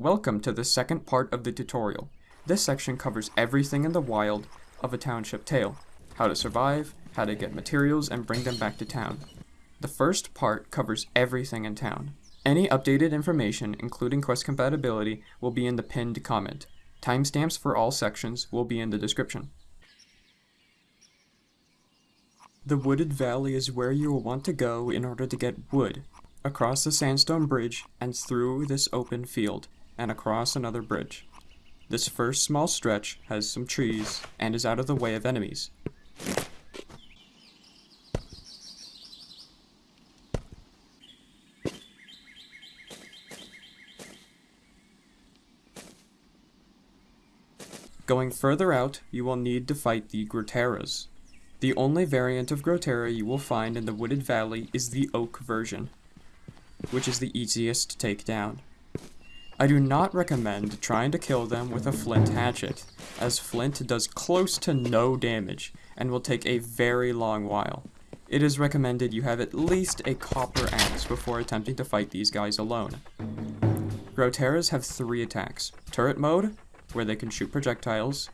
Welcome to the second part of the tutorial. This section covers everything in the wild of a township tale. How to survive, how to get materials and bring them back to town. The first part covers everything in town. Any updated information, including quest compatibility, will be in the pinned comment. Timestamps for all sections will be in the description. The wooded valley is where you will want to go in order to get wood. Across the sandstone bridge and through this open field and across another bridge. This first small stretch has some trees and is out of the way of enemies. Going further out, you will need to fight the Groteras. The only variant of Grotera you will find in the Wooded Valley is the Oak version, which is the easiest to take down. I do not recommend trying to kill them with a flint hatchet, as flint does close to no damage and will take a very long while. It is recommended you have at least a copper axe before attempting to fight these guys alone. Groteras have three attacks. Turret mode, where they can shoot projectiles,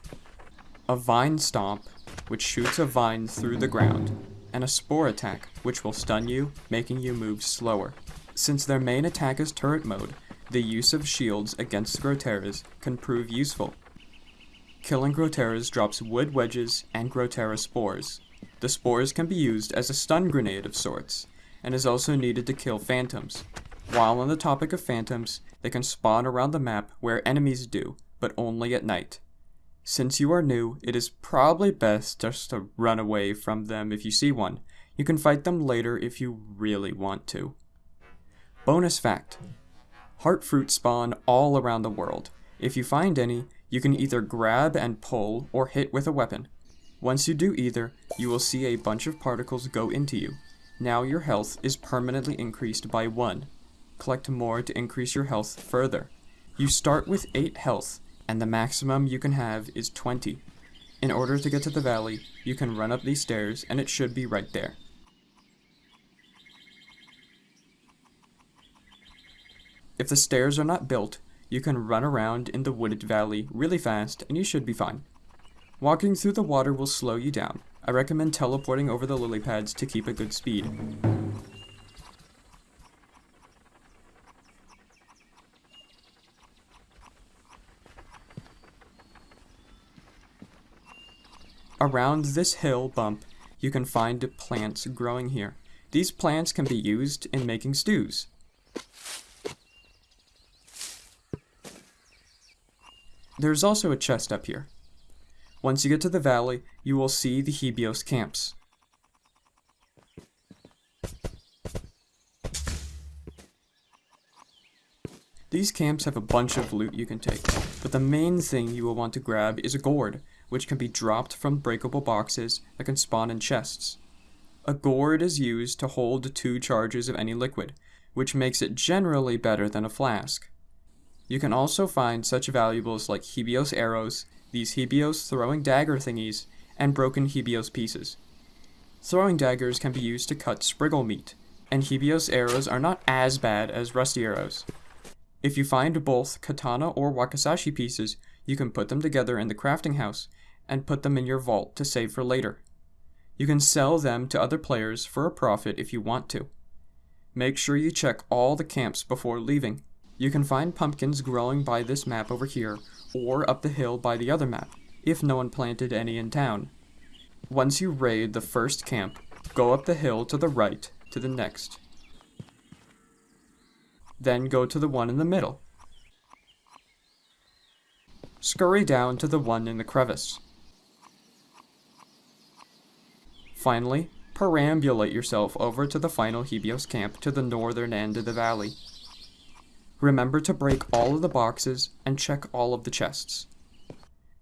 a vine stomp, which shoots a vine through the ground, and a spore attack, which will stun you, making you move slower. Since their main attack is turret mode, the use of shields against Groteras can prove useful. Killing Groteras drops wood wedges and Grotera spores. The spores can be used as a stun grenade of sorts, and is also needed to kill phantoms. While on the topic of phantoms, they can spawn around the map where enemies do, but only at night. Since you are new, it is probably best just to run away from them if you see one. You can fight them later if you really want to. Bonus fact, Heart fruit spawn all around the world. If you find any, you can either grab and pull or hit with a weapon. Once you do either, you will see a bunch of particles go into you. Now your health is permanently increased by 1. Collect more to increase your health further. You start with 8 health, and the maximum you can have is 20. In order to get to the valley, you can run up these stairs and it should be right there. If the stairs are not built, you can run around in the wooded valley really fast and you should be fine. Walking through the water will slow you down. I recommend teleporting over the lily pads to keep a good speed. Around this hill bump, you can find plants growing here. These plants can be used in making stews. There's also a chest up here. Once you get to the valley, you will see the Hebios camps. These camps have a bunch of loot you can take, but the main thing you will want to grab is a gourd, which can be dropped from breakable boxes that can spawn in chests. A gourd is used to hold two charges of any liquid, which makes it generally better than a flask. You can also find such valuables like Hebios arrows, these Hebios throwing dagger thingies, and broken Hebios pieces. Throwing daggers can be used to cut spriggull meat, and Hebios arrows are not as bad as rusty arrows. If you find both katana or wakizashi pieces, you can put them together in the crafting house and put them in your vault to save for later. You can sell them to other players for a profit if you want to. Make sure you check all the camps before leaving. You can find pumpkins growing by this map over here, or up the hill by the other map, if no one planted any in town. Once you raid the first camp, go up the hill to the right to the next. Then go to the one in the middle. Scurry down to the one in the crevice. Finally, perambulate yourself over to the final Hebios camp to the northern end of the valley. Remember to break all of the boxes and check all of the chests.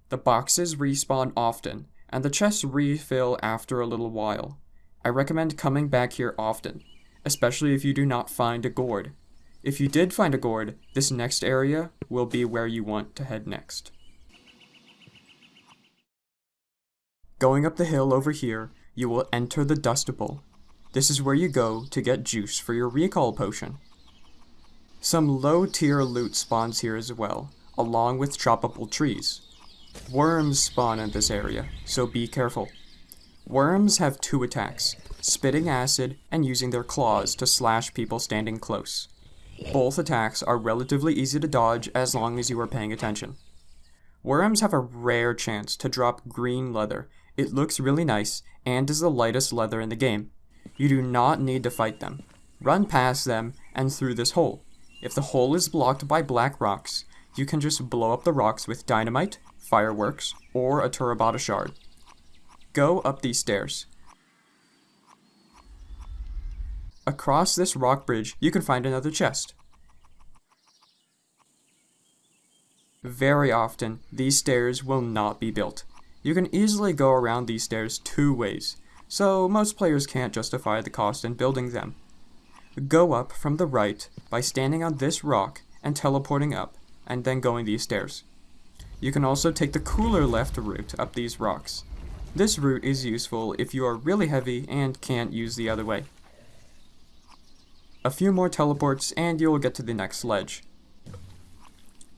The boxes respawn often, and the chests refill after a little while. I recommend coming back here often, especially if you do not find a gourd. If you did find a gourd, this next area will be where you want to head next. Going up the hill over here, you will enter the Dust Bowl. This is where you go to get juice for your recall potion. Some low tier loot spawns here as well, along with choppable trees. Worms spawn in this area, so be careful. Worms have two attacks, spitting acid and using their claws to slash people standing close. Both attacks are relatively easy to dodge as long as you are paying attention. Worms have a rare chance to drop green leather. It looks really nice and is the lightest leather in the game. You do not need to fight them. Run past them and through this hole. If the hole is blocked by black rocks, you can just blow up the rocks with dynamite, fireworks, or a Terabata shard. Go up these stairs. Across this rock bridge, you can find another chest. Very often, these stairs will not be built. You can easily go around these stairs two ways, so most players can't justify the cost in building them. Go up from the right by standing on this rock and teleporting up, and then going these stairs. You can also take the cooler left route up these rocks. This route is useful if you are really heavy and can't use the other way. A few more teleports and you will get to the next ledge.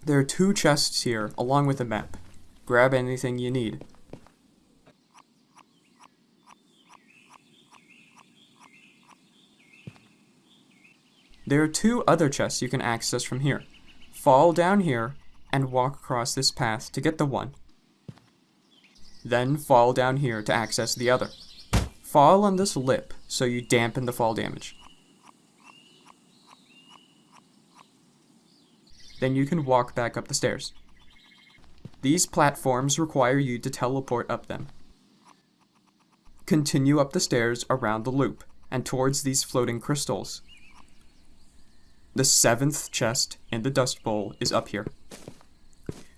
There are two chests here along with a map. Grab anything you need. There are two other chests you can access from here. Fall down here and walk across this path to get the one. Then fall down here to access the other. Fall on this lip so you dampen the fall damage. Then you can walk back up the stairs. These platforms require you to teleport up them. Continue up the stairs around the loop and towards these floating crystals. The seventh chest in the Dust Bowl is up here.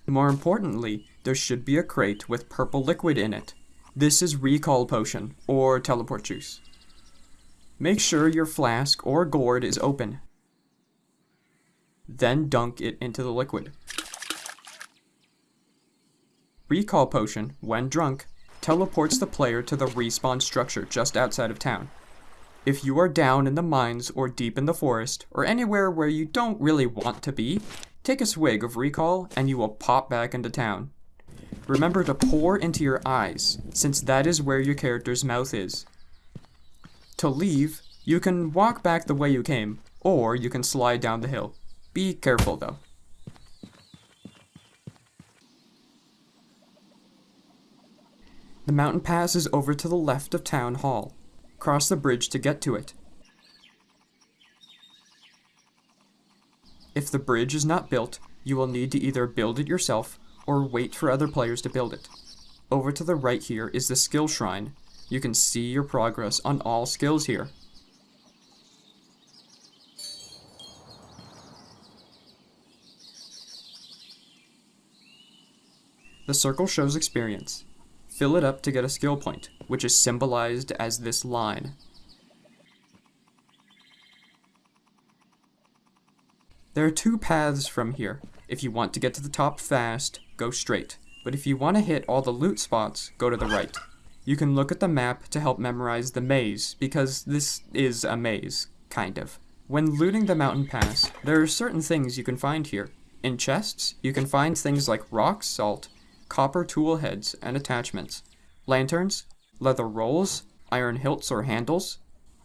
More importantly, there should be a crate with purple liquid in it. This is Recall Potion, or Teleport Juice. Make sure your flask or gourd is open. Then dunk it into the liquid. Recall Potion, when drunk, teleports the player to the respawn structure just outside of town. If you are down in the mines or deep in the forest, or anywhere where you don't really want to be, take a swig of Recall and you will pop back into town. Remember to pour into your eyes, since that is where your character's mouth is. To leave, you can walk back the way you came, or you can slide down the hill. Be careful though. The mountain pass is over to the left of Town Hall. Cross the bridge to get to it. If the bridge is not built, you will need to either build it yourself or wait for other players to build it. Over to the right here is the skill shrine. You can see your progress on all skills here. The circle shows experience. Fill it up to get a skill point, which is symbolized as this line. There are two paths from here. If you want to get to the top fast, go straight. But if you want to hit all the loot spots, go to the right. You can look at the map to help memorize the maze, because this is a maze, kind of. When looting the mountain pass, there are certain things you can find here. In chests, you can find things like rock salt, copper tool heads and attachments, lanterns, leather rolls, iron hilts or handles,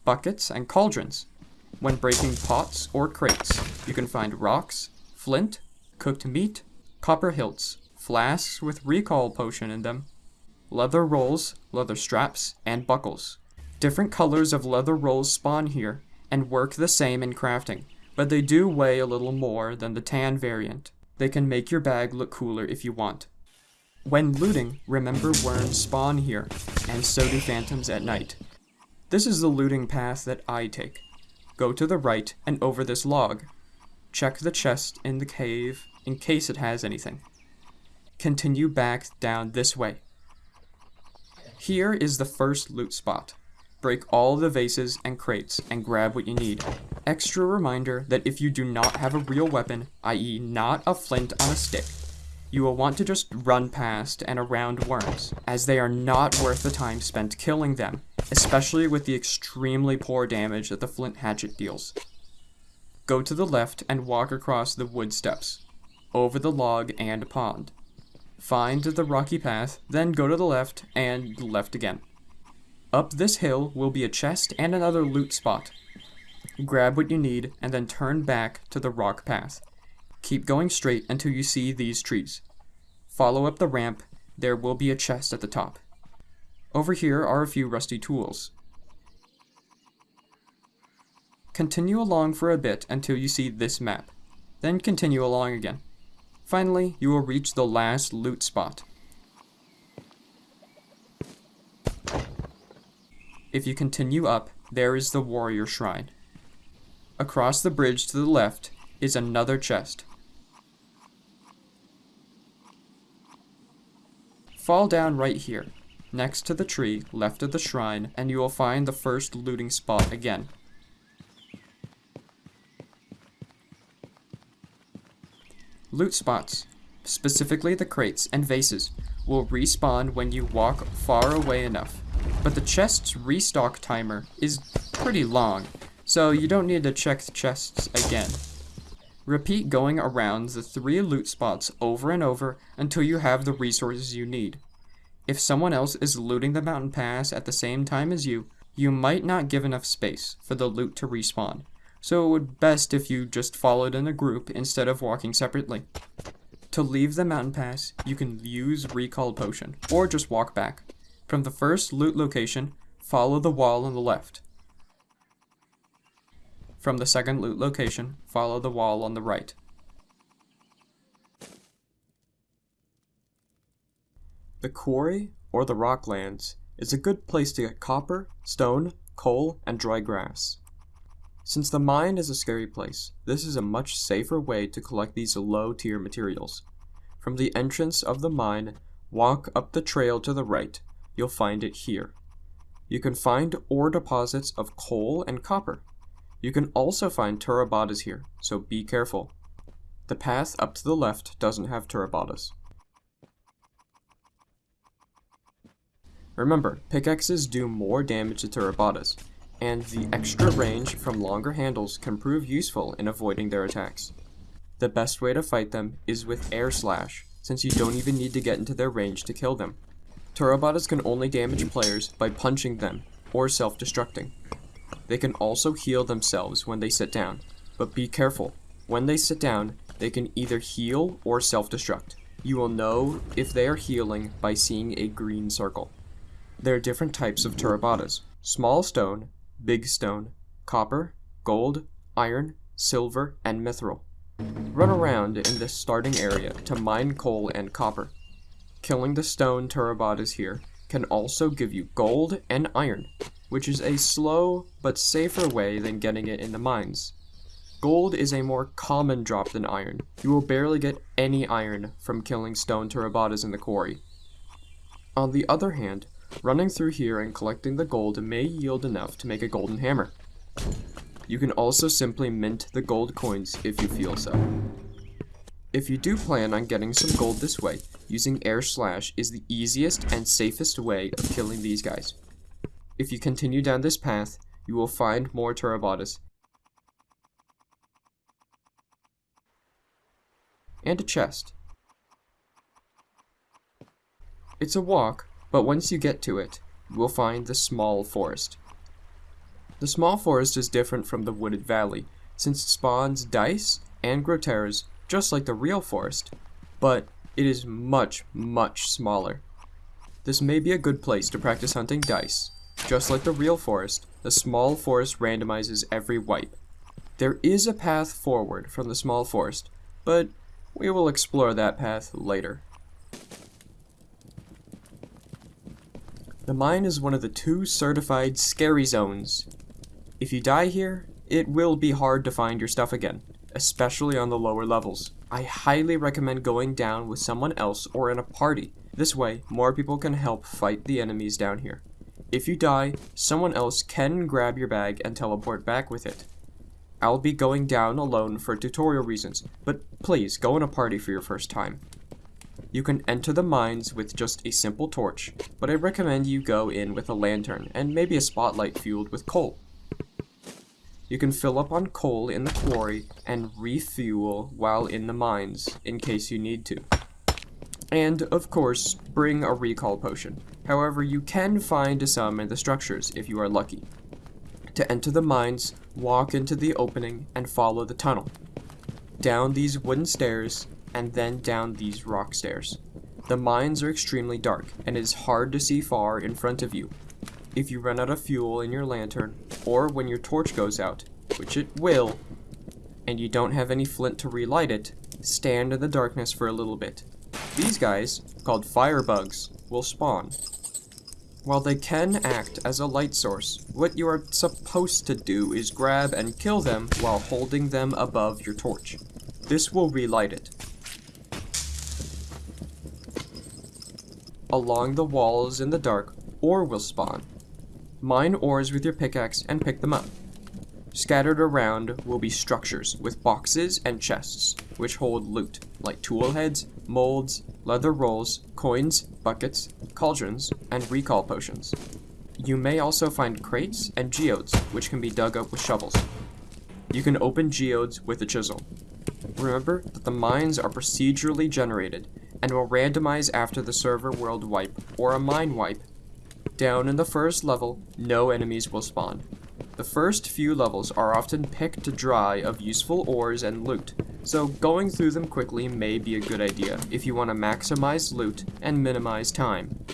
buckets, and cauldrons. When breaking pots or crates, you can find rocks, flint, cooked meat, copper hilts, flasks with recall potion in them, leather rolls, leather straps, and buckles. Different colors of leather rolls spawn here and work the same in crafting, but they do weigh a little more than the tan variant. They can make your bag look cooler if you want. When looting, remember worms spawn here, and so do phantoms at night. This is the looting path that I take. Go to the right and over this log. Check the chest in the cave in case it has anything. Continue back down this way. Here is the first loot spot. Break all the vases and crates and grab what you need. Extra reminder that if you do not have a real weapon, i.e. not a flint on a stick, you will want to just run past and around worms, as they are not worth the time spent killing them, especially with the extremely poor damage that the flint hatchet deals. go to the left and walk across the wood steps, over the log and pond. Find the rocky path, then go to the left and left again. Up this hill will be a chest and another loot spot. Grab what you need and then turn back to the rock path. Keep going straight until you see these trees. Follow up the ramp, there will be a chest at the top. Over here are a few rusty tools. Continue along for a bit until you see this map. Then continue along again. Finally, you will reach the last loot spot. If you continue up, there is the warrior shrine. Across the bridge to the left is another chest. Fall down right here, next to the tree left of the shrine, and you will find the first looting spot again. Loot spots, specifically the crates and vases, will respawn when you walk far away enough, but the chest's restock timer is pretty long, so you don't need to check the chests again. Repeat going around the three loot spots over and over until you have the resources you need. If someone else is looting the mountain pass at the same time as you, you might not give enough space for the loot to respawn, so it would best if you just followed in a group instead of walking separately. To leave the mountain pass, you can use recall potion, or just walk back. From the first loot location, follow the wall on the left. From the second loot location, follow the wall on the right. The quarry, or the rocklands, is a good place to get copper, stone, coal, and dry grass. Since the mine is a scary place, this is a much safer way to collect these low-tier materials. From the entrance of the mine, walk up the trail to the right. You'll find it here. You can find ore deposits of coal and copper. You can also find turabadas here, so be careful. The path up to the left doesn't have turabadas. Remember, pickaxes do more damage to turabadas, and the extra range from longer handles can prove useful in avoiding their attacks. The best way to fight them is with air slash, since you don't even need to get into their range to kill them. Turabadas can only damage players by punching them or self-destructing. They can also heal themselves when they sit down, but be careful. When they sit down, they can either heal or self-destruct. You will know if they are healing by seeing a green circle. There are different types of turabadas. Small stone, big stone, copper, gold, iron, silver, and mithril. Run around in this starting area to mine coal and copper. Killing the stone turabadas here can also give you gold and iron, which is a slow but safer way than getting it in the mines. Gold is a more common drop than iron. You will barely get any iron from killing stone turabadas in the quarry. On the other hand, Running through here and collecting the gold may yield enough to make a golden hammer. You can also simply mint the gold coins if you feel so. If you do plan on getting some gold this way, using air slash is the easiest and safest way of killing these guys. If you continue down this path, you will find more turabadas. And a chest. It's a walk, but once you get to it, you will find the small forest. The small forest is different from the wooded valley, since it spawns dice and groteras just like the real forest, but it is much, much smaller. This may be a good place to practice hunting dice. Just like the real forest, the small forest randomizes every wipe. There is a path forward from the small forest, but we will explore that path later. The mine is one of the two certified scary zones. If you die here, it will be hard to find your stuff again, especially on the lower levels. I highly recommend going down with someone else or in a party. This way, more people can help fight the enemies down here. If you die, someone else can grab your bag and teleport back with it. I'll be going down alone for tutorial reasons, but please go in a party for your first time. You can enter the mines with just a simple torch, but I recommend you go in with a lantern and maybe a spotlight fueled with coal. You can fill up on coal in the quarry and refuel while in the mines, in case you need to. And, of course, bring a recall potion. However, you can find some in the structures if you are lucky. To enter the mines, walk into the opening and follow the tunnel. Down these wooden stairs, and then down these rock stairs. The mines are extremely dark, and it is hard to see far in front of you. If you run out of fuel in your lantern, or when your torch goes out, which it will, and you don't have any flint to relight it, stand in the darkness for a little bit. These guys, called firebugs, will spawn. While they can act as a light source, what you are supposed to do is grab and kill them while holding them above your torch. This will relight it. Along the walls in the dark, ore will spawn. Mine ores with your pickaxe and pick them up. Scattered around will be structures with boxes and chests, which hold loot, like tool heads, molds, leather rolls, coins, buckets, cauldrons, and recall potions. You may also find crates and geodes, which can be dug up with shovels. You can open geodes with a chisel. Remember that the mines are procedurally generated, and will randomize after the server world wipe or a mine wipe. Down in the first level, no enemies will spawn. The first few levels are often picked dry of useful ores and loot, so going through them quickly may be a good idea if you want to maximize loot and minimize time.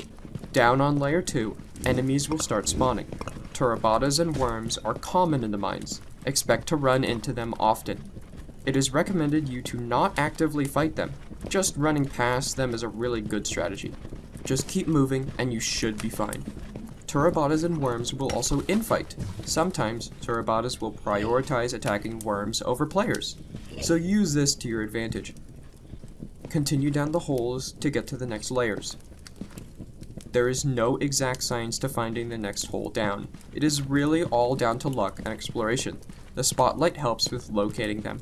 Down on layer 2, enemies will start spawning. Turabadas and worms are common in the mines. Expect to run into them often. It is recommended you to not actively fight them. Just running past them is a really good strategy. Just keep moving and you should be fine. Turabadas and worms will also infight. Sometimes, Turabadas will prioritize attacking worms over players, so use this to your advantage. Continue down the holes to get to the next layers. There is no exact science to finding the next hole down. It is really all down to luck and exploration. The spotlight helps with locating them.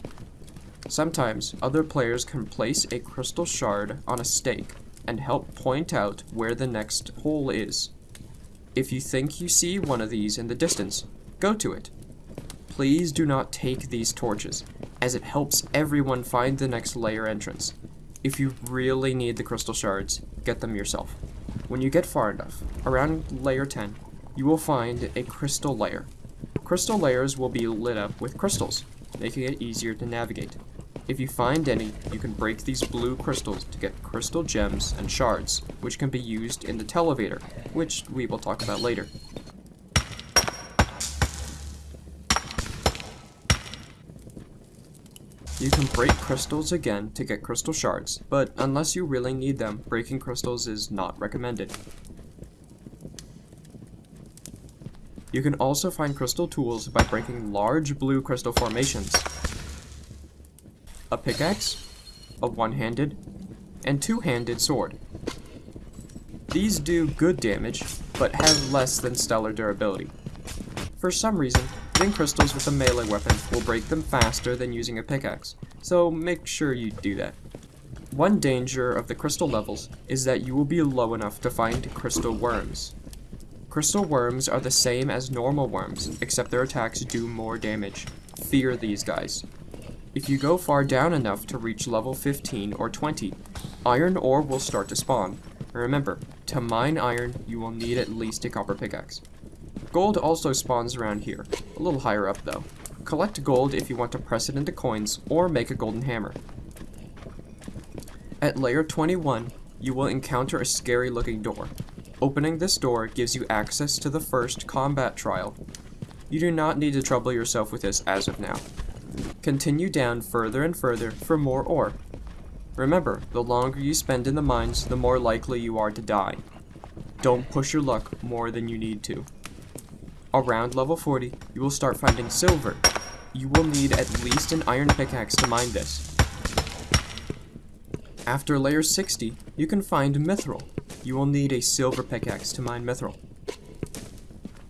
Sometimes, other players can place a crystal shard on a stake and help point out where the next hole is. If you think you see one of these in the distance, go to it. Please do not take these torches, as it helps everyone find the next layer entrance. If you really need the crystal shards, get them yourself. When you get far enough, around layer 10, you will find a crystal layer. Crystal layers will be lit up with crystals, making it easier to navigate. If you find any, you can break these blue crystals to get crystal gems and shards, which can be used in the televator, which we will talk about later. You can break crystals again to get crystal shards, but unless you really need them, breaking crystals is not recommended. You can also find crystal tools by breaking large blue crystal formations, a pickaxe, a one-handed, and two-handed sword. These do good damage, but have less than stellar durability. For some reason, hitting crystals with a melee weapon will break them faster than using a pickaxe, so make sure you do that. One danger of the crystal levels is that you will be low enough to find crystal worms. Crystal worms are the same as normal worms, except their attacks do more damage. Fear these guys. If you go far down enough to reach level 15 or 20, iron ore will start to spawn. Remember, to mine iron, you will need at least a copper pickaxe. Gold also spawns around here, a little higher up though. Collect gold if you want to press it into coins, or make a golden hammer. At layer 21, you will encounter a scary looking door. Opening this door gives you access to the first combat trial. You do not need to trouble yourself with this as of now. Continue down further and further for more ore. Remember, the longer you spend in the mines, the more likely you are to die. Don't push your luck more than you need to. Around level 40, you will start finding silver. You will need at least an iron pickaxe to mine this. After layer 60, you can find mithril. You will need a silver pickaxe to mine mithril.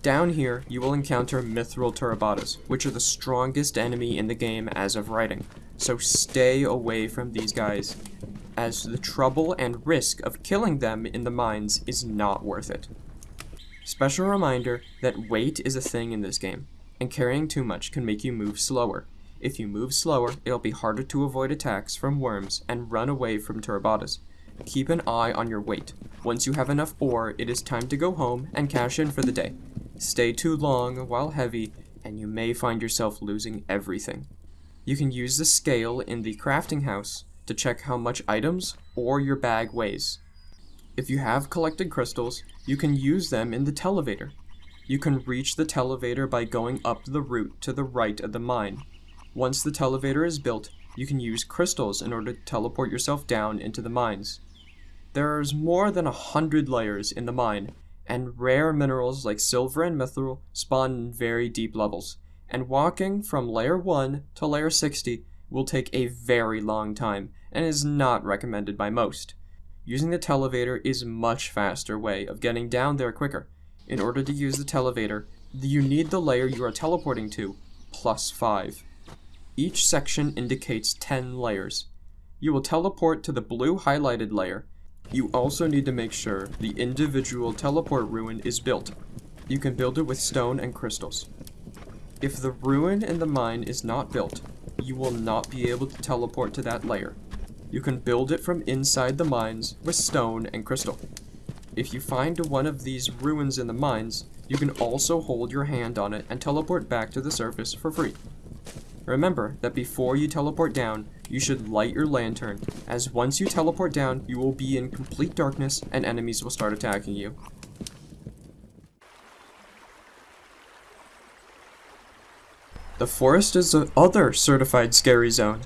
Down here, you will encounter Mithril Turabadas, which are the strongest enemy in the game as of writing, so stay away from these guys, as the trouble and risk of killing them in the mines is not worth it. Special reminder that weight is a thing in this game. and carrying too much can make you move slower. If you move slower, it'll be harder to avoid attacks from worms and run away from turabadas. Keep an eye on your weight. Once you have enough ore, it is time to go home and cash in for the day. Stay too long while heavy, and you may find yourself losing everything. You can use the scale in the crafting house to check how much items or your bag weighs. If you have collected crystals, you can use them in the televator. You can reach the televator by going up the route to the right of the mine. Once the televator is built, you can use crystals in order to teleport yourself down into the mines. There's more than a hundred layers in the mine, and rare minerals like silver and mithril spawn in very deep levels, and walking from layer 1 to layer 60 will take a very long time and is not recommended by most. Using the televator is a much faster way of getting down there quicker. In order to use the televator, you need the layer you are teleporting to, plus 5. Each section indicates 10 layers. You will teleport to the blue highlighted layer. You also need to make sure the individual teleport ruin is built. You can build it with stone and crystals. If the ruin in the mine is not built, you will not be able to teleport to that layer. You can build it from inside the mines with stone and crystal. If you find one of these ruins in the mines, you can also hold your hand on it and teleport back to the surface for free. Remember that before you teleport down, you should light your lantern, as once you teleport down, you will be in complete darkness and enemies will start attacking you. The forest is the other certified scary zone.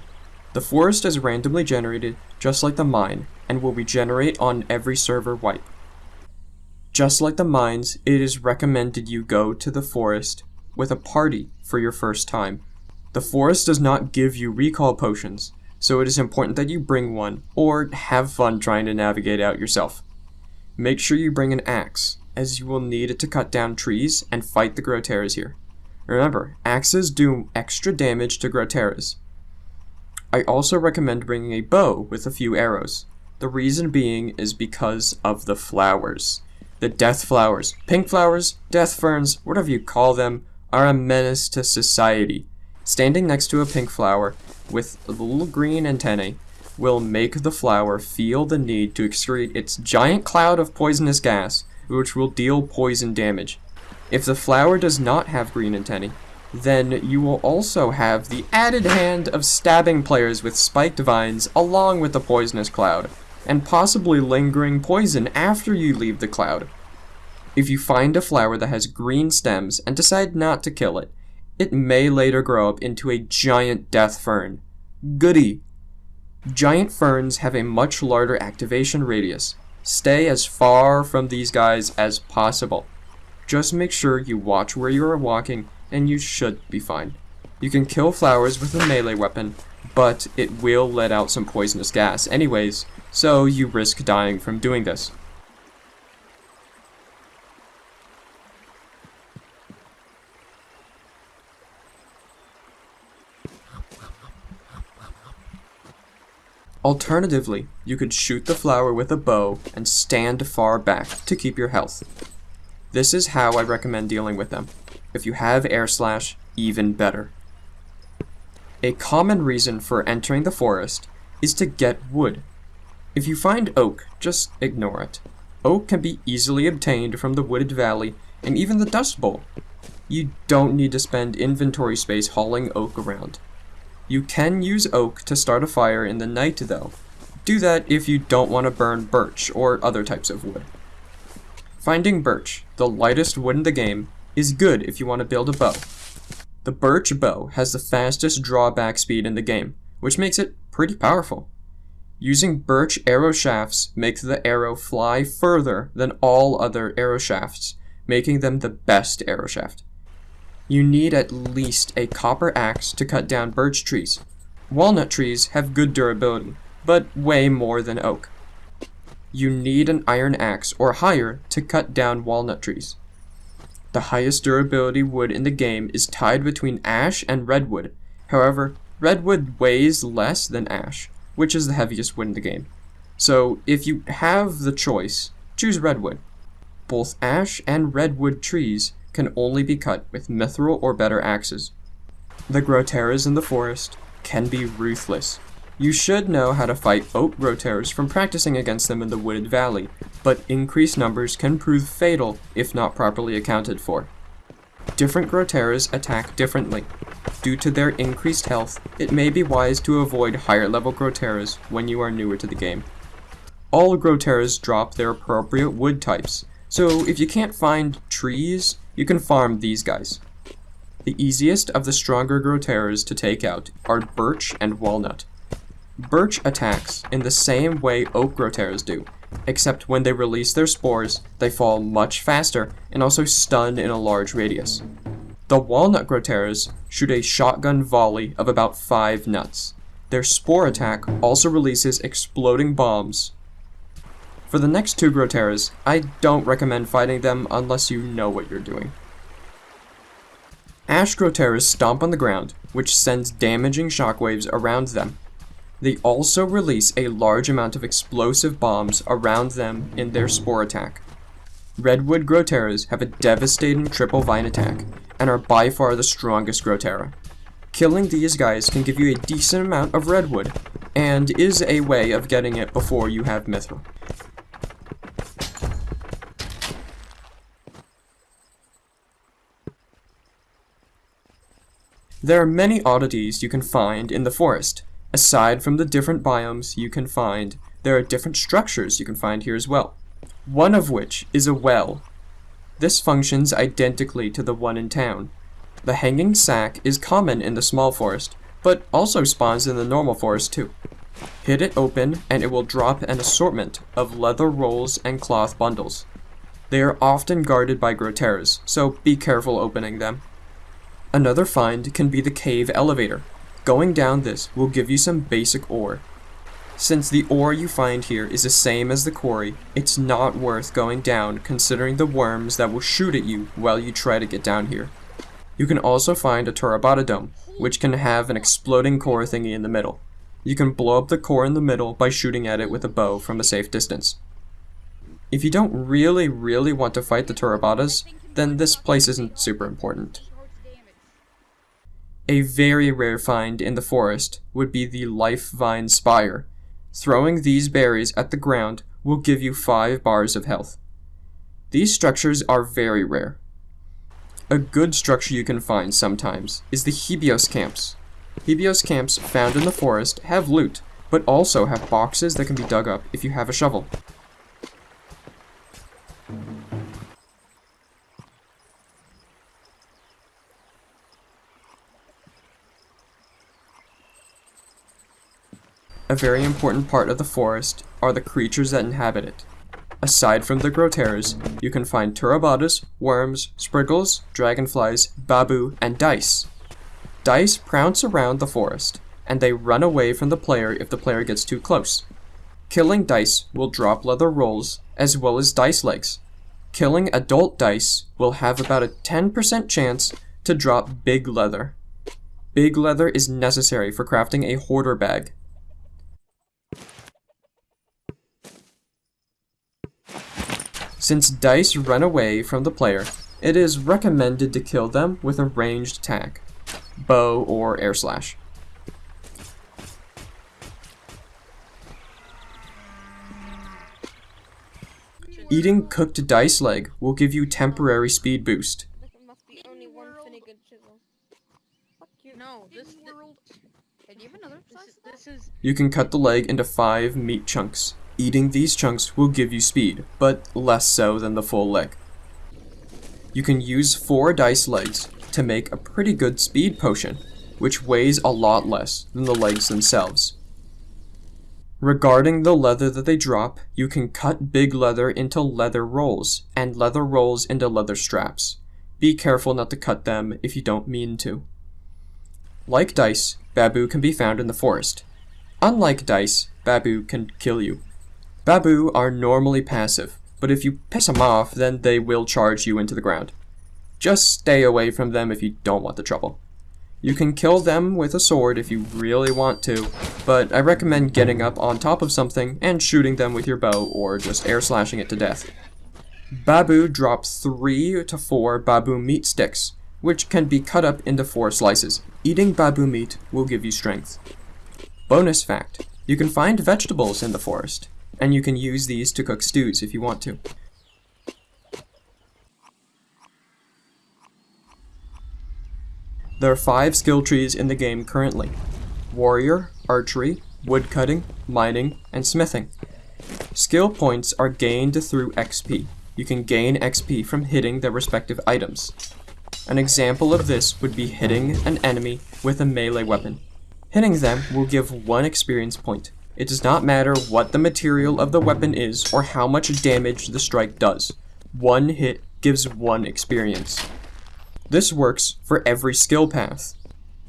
The forest is randomly generated, just like the mine, and will regenerate on every server wipe. Just like the mines, it is recommended you go to the forest with a party for your first time. The forest does not give you recall potions, so it is important that you bring one, or have fun trying to navigate out yourself. Make sure you bring an axe, as you will need it to cut down trees and fight the Groteras here. Remember, axes do extra damage to Groteras. I also recommend bringing a bow with a few arrows. The reason being is because of the flowers. The death flowers, pink flowers, death ferns, whatever you call them, are a menace to society. Standing next to a pink flower with little green antennae will make the flower feel the need to excrete its giant cloud of poisonous gas, which will deal poison damage. If the flower does not have green antennae, then you will also have the added hand of stabbing players with spiked vines along with the poisonous cloud, and possibly lingering poison after you leave the cloud. If you find a flower that has green stems and decide not to kill it, it may later grow up into a giant death fern. Goody! Giant ferns have a much larger activation radius. Stay as far from these guys as possible. Just make sure you watch where you are walking and you should be fine. You can kill flowers with a melee weapon, but it will let out some poisonous gas anyways, so you risk dying from doing this. Alternatively, you could shoot the flower with a bow and stand far back to keep your health. This is how I recommend dealing with them. If you have air slash, even better. A common reason for entering the forest is to get wood. If you find oak, just ignore it. Oak can be easily obtained from the wooded valley and even the dust bowl. You don't need to spend inventory space hauling oak around. You can use oak to start a fire in the night though. Do that if you don't want to burn birch or other types of wood. Finding birch, the lightest wood in the game, is good if you want to build a bow. The birch bow has the fastest drawback speed in the game, which makes it pretty powerful. Using birch arrow shafts makes the arrow fly further than all other arrow shafts, making them the best arrow shaft. You need at least a copper axe to cut down birch trees. Walnut trees have good durability, but way more than oak you need an iron axe or higher to cut down walnut trees. The highest durability wood in the game is tied between ash and redwood. However, redwood weighs less than ash, which is the heaviest wood in the game. So if you have the choice, choose redwood. Both ash and redwood trees can only be cut with mithril or better axes. The Groteras in the forest can be ruthless. You should know how to fight oak Groteras from practicing against them in the wooded valley, but increased numbers can prove fatal if not properly accounted for. Different Groteras attack differently. Due to their increased health, it may be wise to avoid higher level Groteras when you are newer to the game. All Groteras drop their appropriate wood types, so if you can't find trees, you can farm these guys. The easiest of the stronger Groteras to take out are Birch and Walnut. Birch attacks in the same way Oak Groteras do, except when they release their spores, they fall much faster and also stun in a large radius. The Walnut Groteras shoot a shotgun volley of about 5 nuts. Their spore attack also releases exploding bombs. For the next two Groteras, I don't recommend fighting them unless you know what you're doing. Ash Groteras stomp on the ground, which sends damaging shockwaves around them. They also release a large amount of explosive bombs around them in their spore attack. Redwood Groteras have a devastating triple vine attack, and are by far the strongest Grotera. Killing these guys can give you a decent amount of redwood, and is a way of getting it before you have mithril. There are many oddities you can find in the forest, Aside from the different biomes you can find, there are different structures you can find here as well. One of which is a well. This functions identically to the one in town. The hanging sack is common in the small forest, but also spawns in the normal forest too. Hit it open and it will drop an assortment of leather rolls and cloth bundles. They are often guarded by Groteras, so be careful opening them. Another find can be the cave elevator, Going down this will give you some basic ore. Since the ore you find here is the same as the quarry, it's not worth going down considering the worms that will shoot at you while you try to get down here. You can also find a Turabada dome, which can have an exploding core thingy in the middle. You can blow up the core in the middle by shooting at it with a bow from a safe distance. If you don't really, really want to fight the Turabadas, then this place isn't super important. A very rare find in the forest would be the life vine spire. Throwing these berries at the ground will give you 5 bars of health. These structures are very rare. A good structure you can find sometimes is the Hebios camps. Hebios camps found in the forest have loot, but also have boxes that can be dug up if you have a shovel. A very important part of the forest are the creatures that inhabit it. Aside from the Groteras, you can find Turabadas, worms, spriggulls, dragonflies, babu, and dice. Dice prounce around the forest, and they run away from the player if the player gets too close. Killing dice will drop leather rolls, as well as dice legs. Killing adult dice will have about a 10% chance to drop big leather. Big leather is necessary for crafting a hoarder bag, Since dice run away from the player, it is recommended to kill them with a ranged attack, bow or air slash. Eating cooked dice leg will give you temporary speed boost. You can cut the leg into five meat chunks. Eating these chunks will give you speed, but less so than the full leg. You can use 4 dice legs to make a pretty good speed potion, which weighs a lot less than the legs themselves. Regarding the leather that they drop, you can cut big leather into leather rolls, and leather rolls into leather straps. Be careful not to cut them if you don't mean to. Like dice, Babu can be found in the forest. Unlike dice, Babu can kill you. Babu are normally passive, but if you piss them off, then they will charge you into the ground. Just stay away from them if you don't want the trouble. You can kill them with a sword if you really want to, but I recommend getting up on top of something and shooting them with your bow or just air slashing it to death. Babu drop 3 to 4 babu meat sticks, which can be cut up into 4 slices. Eating babu meat will give you strength. Bonus fact, you can find vegetables in the forest, and you can use these to cook stews if you want to. There are 5 skill trees in the game currently. Warrior, Archery, Woodcutting, Mining, and Smithing. Skill points are gained through XP. You can gain XP from hitting their respective items. An example of this would be hitting an enemy with a melee weapon. Hitting them will give one experience point. It does not matter what the material of the weapon is or how much damage the strike does. One hit gives one experience. This works for every skill path.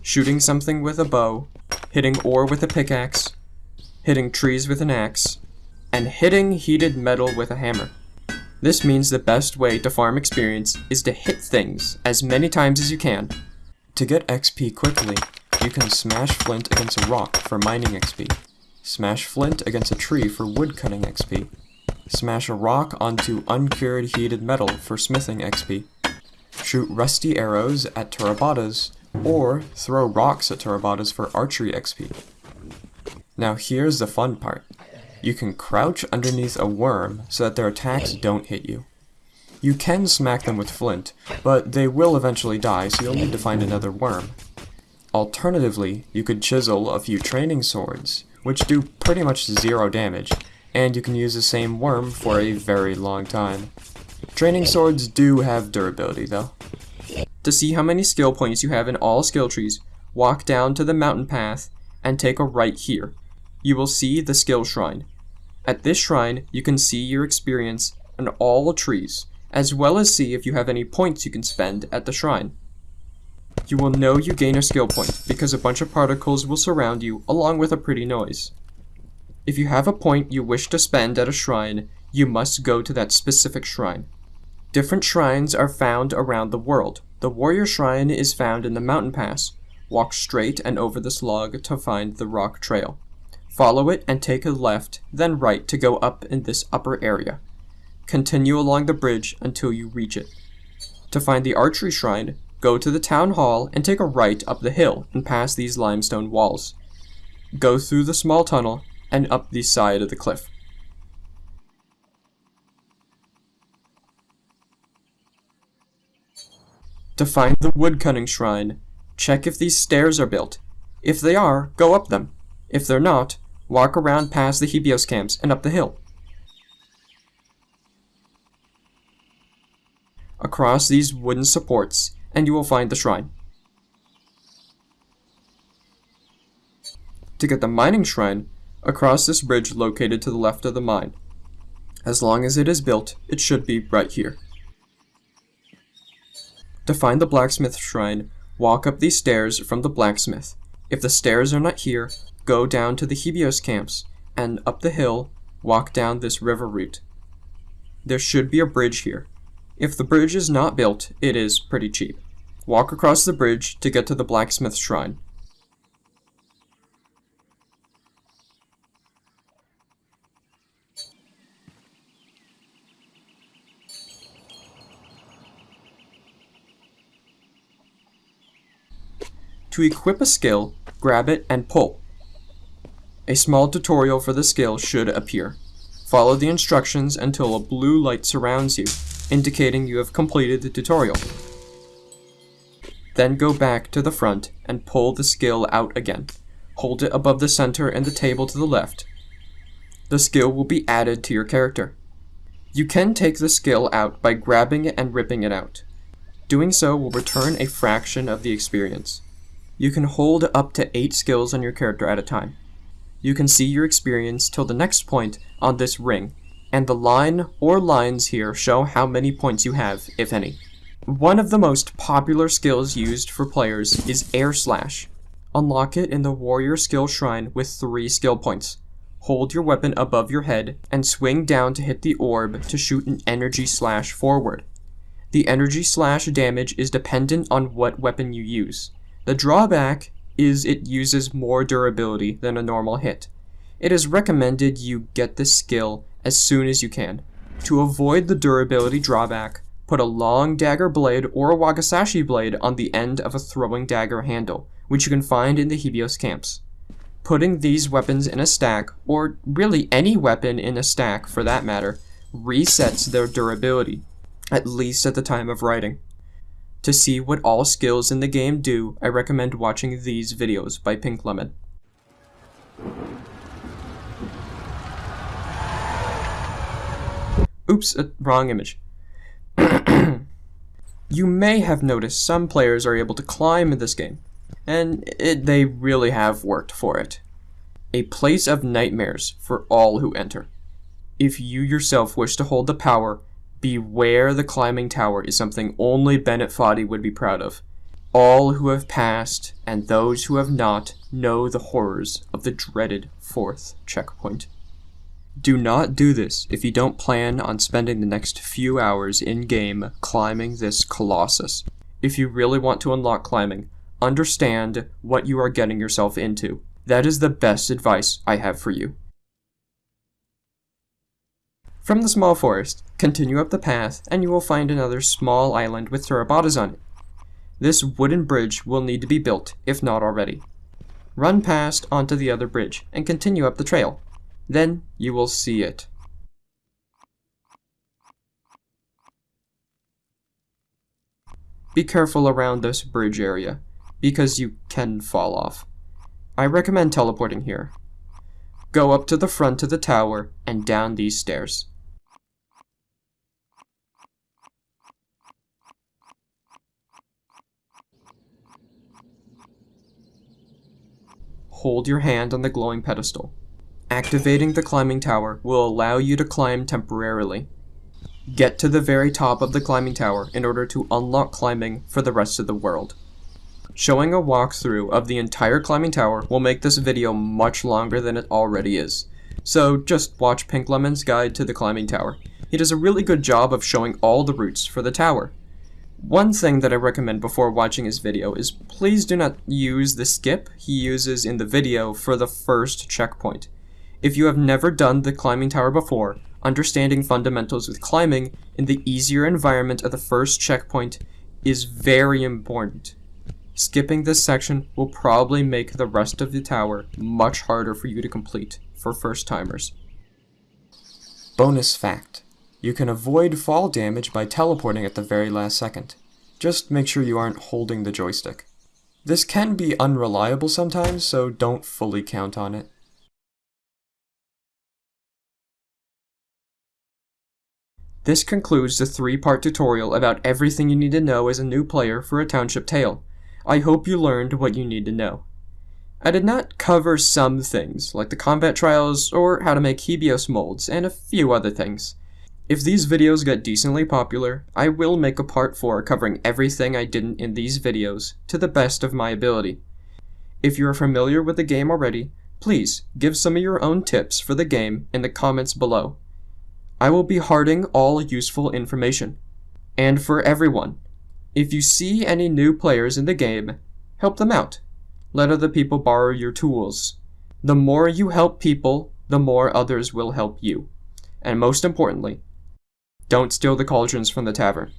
Shooting something with a bow, hitting ore with a pickaxe, hitting trees with an axe, and hitting heated metal with a hammer. This means the best way to farm experience is to hit things as many times as you can. To get XP quickly, you can smash flint against a rock for mining XP, smash flint against a tree for woodcutting XP, smash a rock onto uncured heated metal for smithing XP, shoot rusty arrows at Turabadas, or throw rocks at Turabadas for archery XP. Now here's the fun part. You can crouch underneath a worm so that their attacks don't hit you. You can smack them with flint, but they will eventually die so you'll need to find another worm. Alternatively, you could chisel a few training swords, which do pretty much zero damage, and you can use the same worm for a very long time. Training swords do have durability though. To see how many skill points you have in all skill trees, walk down to the mountain path and take a right here. You will see the skill shrine. At this shrine, you can see your experience in all trees, as well as see if you have any points you can spend at the shrine. You will know you gain a skill point because a bunch of particles will surround you along with a pretty noise. If you have a point you wish to spend at a shrine, you must go to that specific shrine. Different shrines are found around the world. The warrior shrine is found in the mountain pass. Walk straight and over this log to find the rock trail. Follow it and take a left, then right to go up in this upper area. Continue along the bridge until you reach it. To find the archery shrine, go to the town hall and take a right up the hill and past these limestone walls. Go through the small tunnel and up the side of the cliff. To find the woodcutting shrine, check if these stairs are built. If they are, go up them. If they're not, walk around past the Hebios camps and up the hill. Across these wooden supports, and you will find the shrine. To get the mining shrine, across this bridge located to the left of the mine. As long as it is built, it should be right here. To find the blacksmith shrine, walk up these stairs from the blacksmith. If the stairs are not here, go down to the Hebios camps, and up the hill, walk down this river route. There should be a bridge here. If the bridge is not built, it is pretty cheap. Walk across the bridge to get to the blacksmith shrine. To equip a skill, grab it and pull. A small tutorial for the skill should appear. Follow the instructions until a blue light surrounds you, indicating you have completed the tutorial. Then go back to the front and pull the skill out again. Hold it above the center and the table to the left. The skill will be added to your character. You can take the skill out by grabbing it and ripping it out. Doing so will return a fraction of the experience. You can hold up to 8 skills on your character at a time. You can see your experience till the next point on this ring, and the line or lines here show how many points you have, if any. One of the most popular skills used for players is Air Slash. Unlock it in the Warrior Skill Shrine with 3 skill points. Hold your weapon above your head and swing down to hit the orb to shoot an energy slash forward. The energy slash damage is dependent on what weapon you use. The drawback is it uses more durability than a normal hit. It is recommended you get this skill as soon as you can. To avoid the durability drawback, put a long dagger blade or a Wakizashi blade on the end of a throwing dagger handle, which you can find in the Hebios camps. Putting these weapons in a stack, or really any weapon in a stack for that matter, resets their durability, at least at the time of writing. To see what all skills in the game do, I recommend watching these videos by Pink Lemon. Oops, uh, wrong image. you may have noticed some players are able to climb in this game, and it, they really have worked for it. A place of nightmares for all who enter. If you yourself wish to hold the power, beware the climbing tower is something only Bennett Foddy would be proud of. All who have passed, and those who have not, know the horrors of the dreaded fourth checkpoint. Do not do this if you don't plan on spending the next few hours in-game climbing this colossus. If you really want to unlock climbing, understand what you are getting yourself into. That is the best advice I have for you. From the small forest, continue up the path and you will find another small island with Turabadas on it. This wooden bridge will need to be built, if not already. Run past onto the other bridge and continue up the trail. Then you will see it. Be careful around this bridge area, because you can fall off. I recommend teleporting here. Go up to the front of the tower and down these stairs. Hold your hand on the glowing pedestal. Activating the climbing tower will allow you to climb temporarily. Get to the very top of the climbing tower in order to unlock climbing for the rest of the world. Showing a walkthrough of the entire climbing tower will make this video much longer than it already is, so just watch Pink Lemon's guide to the climbing tower. He does a really good job of showing all the routes for the tower. One thing that I recommend before watching his video is please do not use the skip he uses in the video for the first checkpoint. If you have never done the climbing tower before, understanding fundamentals with climbing in the easier environment of the first checkpoint is very important. Skipping this section will probably make the rest of the tower much harder for you to complete for first timers. Bonus fact. You can avoid fall damage by teleporting at the very last second. Just make sure you aren't holding the joystick. This can be unreliable sometimes, so don't fully count on it. This concludes the three-part tutorial about everything you need to know as a new player for a Township Tale. I hope you learned what you need to know. I did not cover some things, like the combat trials or how to make Hebios molds, and a few other things. If these videos get decently popular, I will make a part 4 covering everything I didn't in these videos, to the best of my ability. If you are familiar with the game already, please give some of your own tips for the game in the comments below. I will be hearting all useful information. And for everyone, if you see any new players in the game, help them out. Let other people borrow your tools. The more you help people, the more others will help you. And most importantly, don't steal the cauldrons from the tavern.